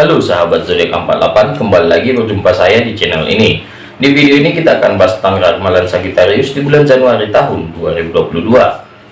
Halo sahabat zodiak 48 kembali lagi berjumpa saya di channel ini di video ini kita akan bahas tentang ramalan Sagittarius di bulan Januari tahun 2022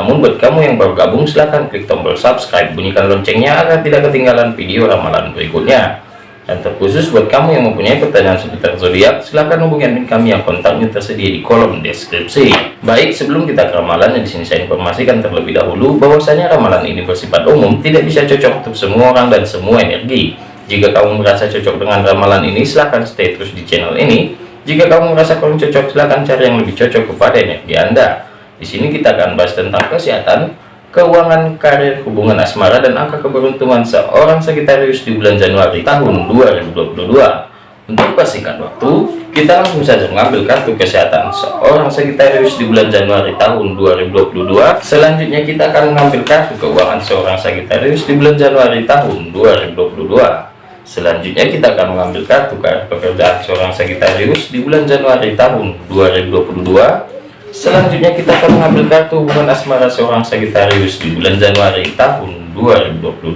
namun buat kamu yang baru gabung silahkan klik tombol subscribe bunyikan loncengnya agar tidak ketinggalan video ramalan berikutnya dan terkhusus buat kamu yang mempunyai pertanyaan seputar zodiak, silahkan hubungi admin kami yang kontaknya tersedia di kolom deskripsi. Baik, sebelum kita ke ramalan, di sini saya informasikan terlebih dahulu bahwasanya ramalan ini bersifat umum, tidak bisa cocok untuk semua orang dan semua energi. Jika kamu merasa cocok dengan ramalan ini, silahkan stay terus di channel ini. Jika kamu merasa kurang cocok, silahkan cari yang lebih cocok kepada energi Anda. Di sini kita akan bahas tentang kesehatan, keuangan, karir, hubungan asmara, dan angka keberuntungan seorang Sagittarius di bulan Januari tahun 2022. Untuk persingkat waktu, kita langsung saja mengambil kartu kesehatan seorang Sagittarius di bulan Januari tahun 2022. Selanjutnya kita akan mengambil kartu keuangan seorang Sagittarius di bulan Januari tahun 2022. Selanjutnya kita akan mengambil kartu pekerjaan seorang Sagittarius di bulan Januari tahun 2022 Selanjutnya kita akan mengambil kartu hubungan asmara seorang Sagittarius di bulan Januari tahun 2022.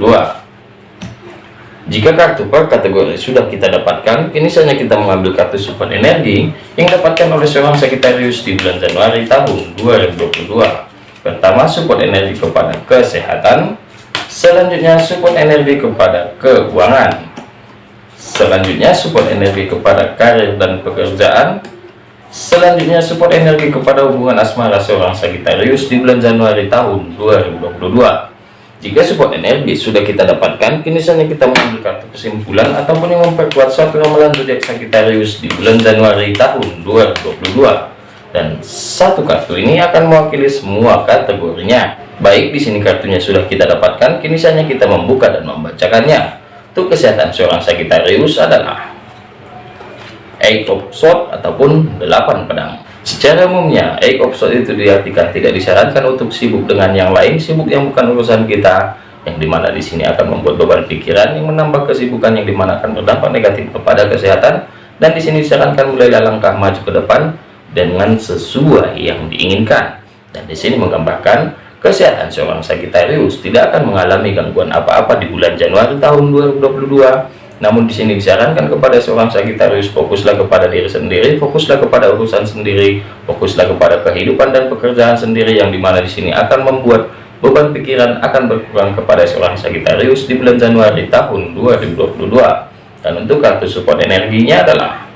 Jika kartu per kategori sudah kita dapatkan, kini saja kita mengambil kartu support energi yang dapatkan oleh seorang Sagittarius di bulan Januari tahun 2022. Pertama, support energi kepada kesehatan. Selanjutnya, support energi kepada keuangan. Selanjutnya, support energi kepada karir dan pekerjaan Selanjutnya support energi kepada hubungan asmara seorang Sagittarius di bulan Januari tahun 2022. Jika support energi sudah kita dapatkan, kini saatnya kita mengambil kartu kesimpulan ataupun yang memperkuat suatu ramalan zodiak Sagittarius di bulan Januari tahun 2022. Dan satu kartu ini akan mewakili semua kategorinya. Baik, di sini kartunya sudah kita dapatkan, kini saatnya kita membuka dan membacakannya. Untuk kesehatan seorang Sagittarius adalah eight of sword ataupun delapan pedang. Secara umumnya eight of sword itu diartikan tidak disarankan untuk sibuk dengan yang lain sibuk yang bukan urusan kita yang di mana di sini akan membuat beban pikiran yang menambah kesibukan yang di mana akan berdampak negatif kepada kesehatan dan di sini disarankan mulai langkah maju ke depan dengan sesuai yang diinginkan. Dan di sini menggambarkan kesehatan seorang Sagittarius tidak akan mengalami gangguan apa-apa di bulan Januari tahun 2022 namun di sini disarankan kepada seorang Sagitarius fokuslah kepada diri sendiri, fokuslah kepada urusan sendiri, fokuslah kepada kehidupan dan pekerjaan sendiri yang di mana di sini akan membuat beban pikiran akan berkurang kepada seorang Sagitarius di bulan Januari tahun 2022. Dan untuk kartu support energinya adalah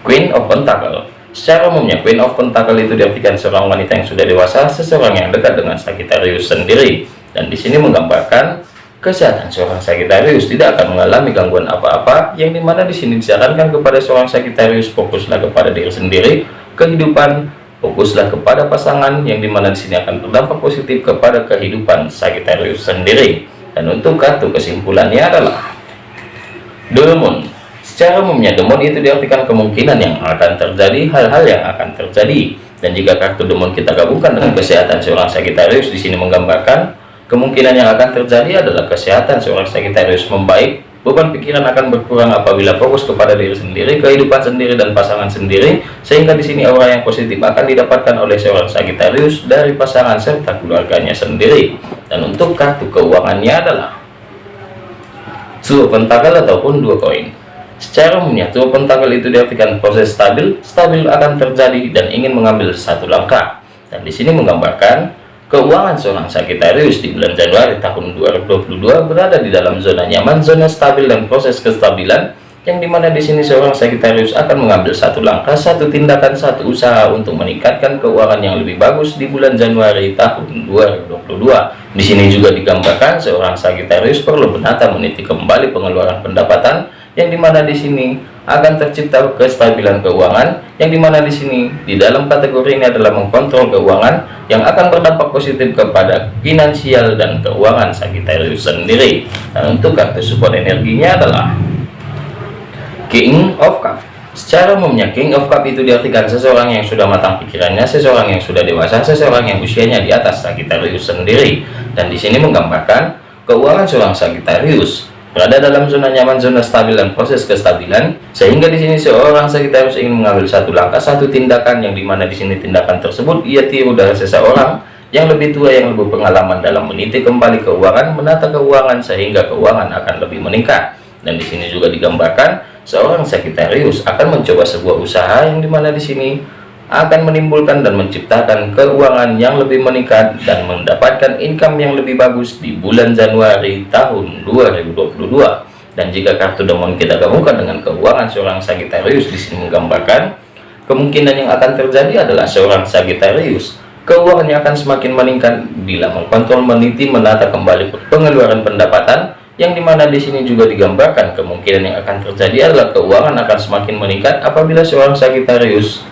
Queen of Pentacle. Secara umumnya Queen of Pentacle itu diartikan seorang wanita yang sudah dewasa, seseorang yang dekat dengan Sagitarius sendiri. Dan di sini menggambarkan kesehatan seorang Sagittarius. Tidak akan mengalami gangguan apa-apa yang di mana di sini disarankan kepada seorang Sagittarius fokuslah kepada diri sendiri kehidupan fokuslah kepada pasangan yang di mana di sini akan berdampak positif kepada kehidupan Sagittarius sendiri. Dan untuk kartu kesimpulannya adalah Demon secara umumnya demon itu diartikan kemungkinan yang akan terjadi hal-hal yang akan terjadi dan jika kartu demon kita gabungkan dengan kesehatan seorang Sagittarius di sini menggambarkan Kemungkinan yang akan terjadi adalah kesehatan seorang Sagittarius membaik, beban pikiran akan berkurang apabila fokus kepada diri sendiri, kehidupan sendiri dan pasangan sendiri, sehingga di sini aura yang positif akan didapatkan oleh seorang Sagittarius dari pasangan serta keluarganya sendiri. Dan untuk kartu keuangannya adalah Two Pentacle ataupun dua koin. Secara umumnya, Two Pentacle itu diartikan proses stabil, stabil akan terjadi dan ingin mengambil satu langkah. Dan di sini menggambarkan Keuangan seorang Sagittarius di bulan Januari tahun 2022 berada di dalam zona nyaman, zona stabil dan proses kestabilan yang di mana di sini seorang Sagittarius akan mengambil satu langkah, satu tindakan, satu usaha untuk meningkatkan keuangan yang lebih bagus di bulan Januari tahun 2022. Di sini juga digambarkan seorang Sagittarius perlu menata meniti kembali pengeluaran pendapatan yang di mana di sini akan tercipta kestabilan keuangan yang di mana di sini di dalam kategori ini adalah mengkontrol keuangan yang akan berdampak positif kepada finansial dan keuangan Sagittarius sendiri. Dan untuk kartu support energinya adalah King of Cup. Secara umumnya King of Cup itu diartikan seseorang yang sudah matang pikirannya seseorang yang sudah dewasa seseorang yang usianya di atas Sagittarius sendiri. Dan di sini menggambarkan keuangan seorang Sagittarius berada dalam zona nyaman, zona stabil dan proses kestabilan, sehingga di sini seorang Sagittarius ingin mengambil satu langkah, satu tindakan yang di mana di sini tindakan tersebut ia tiru dari seseorang yang lebih tua, yang lebih pengalaman dalam meniti kembali keuangan, menata keuangan sehingga keuangan akan lebih meningkat. dan di sini juga digambarkan seorang Sagittarius akan mencoba sebuah usaha yang di mana di sini akan menimbulkan dan menciptakan keuangan yang lebih meningkat dan mendapatkan income yang lebih bagus di bulan Januari tahun 2022 dan jika kartu demon kita gabungkan dengan keuangan seorang Sagittarius di sini menggambarkan kemungkinan yang akan terjadi adalah seorang Sagittarius keuangannya akan semakin meningkat bila mengkontrol meniti menata kembali pengeluaran pendapatan yang di mana di sini juga digambarkan kemungkinan yang akan terjadi adalah keuangan akan semakin meningkat apabila seorang Sagittarius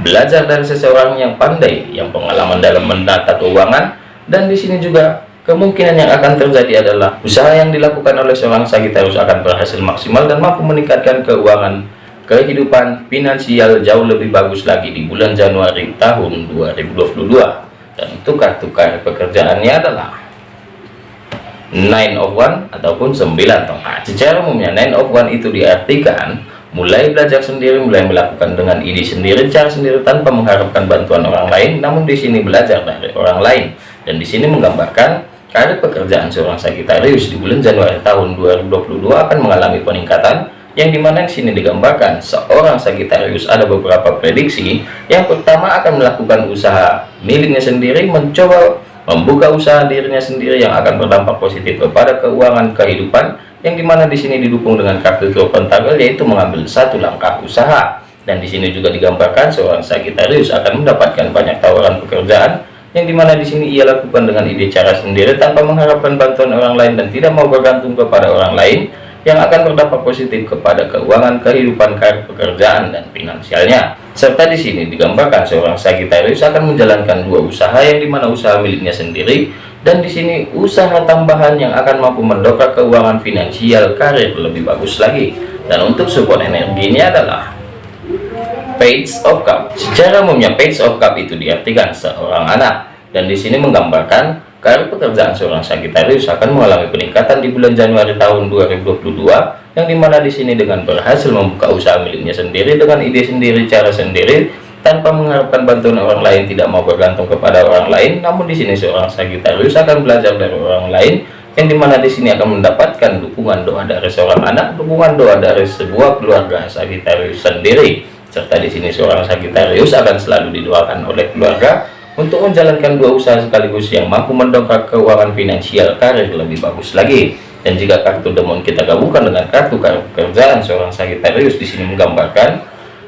belajar dari seseorang yang pandai yang pengalaman dalam menata keuangan dan di sini juga kemungkinan yang akan terjadi adalah usaha yang dilakukan oleh seorang Sagittarius akan berhasil maksimal dan mampu meningkatkan keuangan kehidupan finansial jauh lebih bagus lagi di bulan Januari tahun 2022 dan untuk kartu karir pekerjaannya adalah nine of one ataupun 9 tongkat. Secara umumnya nine of one itu diartikan mulai belajar sendiri mulai melakukan dengan ide sendiri cara sendiri tanpa mengharapkan bantuan orang lain. Namun di sini belajar dari orang lain. Dan di sini menggambarkan karir pekerjaan seorang Sagittarius di bulan Januari tahun 2022 akan mengalami peningkatan yang di mana di sini digambarkan seorang Sagittarius ada beberapa prediksi. Yang pertama akan melakukan usaha miliknya sendiri mencoba membuka usaha dirinya sendiri yang akan berdampak positif kepada keuangan kehidupan yang di mana di sini didukung dengan kartu Dua Pentakel yaitu mengambil satu langkah usaha. Dan di sini juga digambarkan seorang Sagittarius akan mendapatkan banyak tawaran pekerjaan yang di mana di sini ia lakukan dengan ide cara sendiri tanpa mengharapkan bantuan orang lain dan tidak mau bergantung kepada orang lain yang akan berdampak positif kepada keuangan kehidupan karir pekerjaan dan finansialnya. Serta di sini digambarkan seorang Sagittarius akan menjalankan dua usaha yang di mana usaha miliknya sendiri dan di sini usaha tambahan yang akan mampu mendongkrak keuangan finansial karir lebih bagus lagi. Dan untuk support energinya adalah Page of Cup. Secara umumnya Page of Cup itu diartikan seorang anak. Dan di sini menggambarkan karir pekerjaan seorang Sagittarius akan mengalami peningkatan di bulan Januari tahun 2022 yang di mana di sini dengan berhasil membuka usaha miliknya sendiri dengan ide sendiri cara sendiri tanpa mengharapkan bantuan orang lain tidak mau bergantung kepada orang lain. Namun di sini seorang Sagittarius akan belajar dari orang lain yang di mana di sini akan mendapatkan dukungan doa dari seorang anak dukungan doa dari sebuah keluarga Sagittarius sendiri. Serta di sini seorang Sagittarius akan selalu didoakan oleh keluarga untuk menjalankan dua usaha sekaligus yang mampu mendongkrak keuangan finansial karir lebih bagus lagi. Dan jika kartu demon kita gabungkan dengan kartu pekerjaan seorang Sagittarius di sini menggambarkan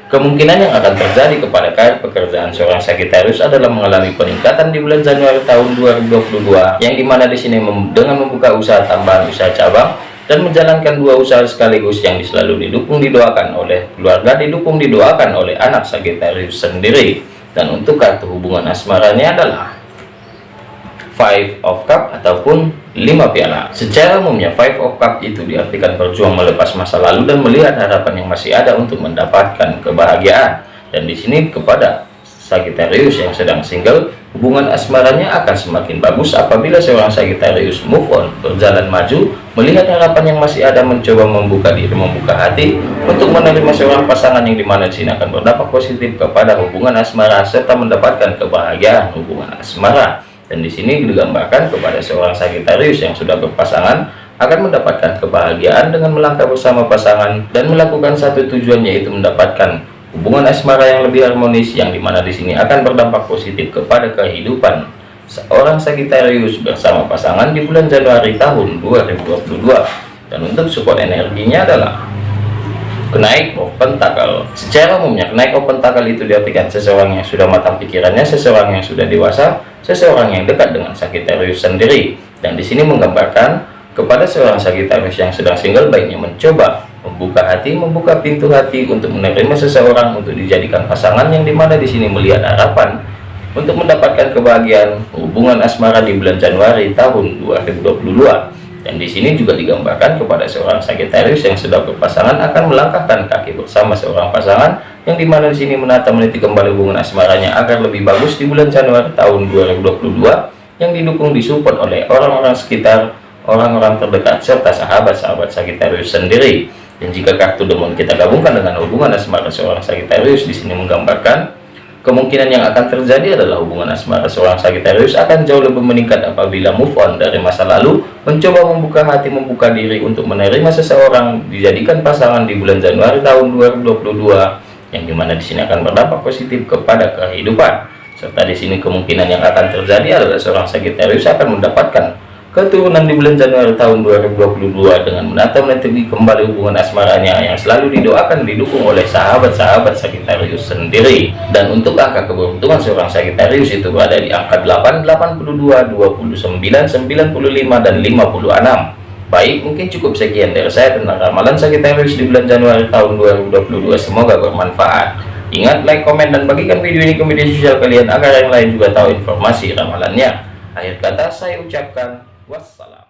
kemungkinan yang akan terjadi kepada karir pekerjaan seorang Sagittarius adalah mengalami peningkatan di bulan Januari tahun 2022 yang di mana di sini dengan membuka usaha tambahan usaha cabang dan menjalankan dua usaha sekaligus yang selalu didukung didoakan oleh keluarga didukung didoakan oleh anak Sagittarius sendiri dan untuk kartu hubungan asmaranya adalah five of cup ataupun lima piala. Secara umumnya five of cup itu diartikan berjuang melepas masa lalu dan melihat harapan yang masih ada untuk mendapatkan kebahagiaan. Dan di sini kepada Sagittarius yang sedang single hubungan asmaranya akan semakin bagus apabila seorang Sagittarius move on berjalan maju melihat harapan yang masih ada mencoba membuka diri membuka hati untuk menerima seorang pasangan yang di mana sini akan berdampak positif kepada hubungan asmara serta mendapatkan kebahagiaan hubungan asmara. Dan di sini digambarkan kepada seorang Sagittarius yang sudah berpasangan akan mendapatkan kebahagiaan dengan melangkah bersama pasangan dan melakukan satu tujuan yaitu mendapatkan hubungan asmara yang lebih harmonis yang di mana di sini akan berdampak positif kepada kehidupan seorang Sagittarius bersama pasangan di bulan Januari tahun 2022 dan untuk support energinya adalah kenaik of pentacle secara umumnya kenaik of pentacle itu diartikan seseorang yang sudah matang pikirannya seseorang yang sudah dewasa seseorang yang dekat dengan Sagittarius sendiri. Dan di sini menggambarkan kepada seorang Sagittarius yang sedang single baiknya mencoba membuka hati, membuka pintu hati untuk menerima seseorang untuk dijadikan pasangan yang di mana di sini melihat harapan untuk mendapatkan kebahagiaan. Hubungan asmara di bulan Januari tahun 2022 dan di sini juga digambarkan kepada seorang Sagittarius yang sudah berpasangan akan melangkahkan kaki bersama seorang pasangan yang di mana di sini menata meniti kembali hubungan asmaranya agar lebih bagus di bulan Januari tahun 2022 yang didukung disupport oleh orang-orang sekitar orang-orang terdekat serta sahabat-sahabat Sagittarius sendiri dan jika kartu demon kita gabungkan dengan hubungan asmara seorang Sagittarius di sini menggambarkan Kemungkinan yang akan terjadi adalah hubungan asmara seorang Sagittarius akan jauh lebih meningkat apabila move on dari masa lalu, mencoba membuka hati, membuka diri untuk menerima seseorang, dijadikan pasangan di bulan Januari tahun 2022, yang di mana di sini akan berdampak positif kepada kehidupan. Serta di sini kemungkinan yang akan terjadi adalah seorang Sagittarius akan mendapatkan keturunan di bulan Januari tahun 2022 dengan menata menetapkan kembali hubungan asmaranya yang selalu didoakan didukung oleh sahabat-sahabat Sagittarius sendiri. Dan untuk angka keberuntungan seorang Sagittarius itu berada di angka 8, 82, 29, 95, dan 56 baik mungkin cukup sekian dari saya tentang ramalan Sagittarius di bulan Januari tahun 2022 semoga bermanfaat. Ingat like, komen, dan bagikan video ini ke media sosial kalian agar yang lain juga tahu informasi ramalannya. Akhir kata saya ucapkan Wassalam.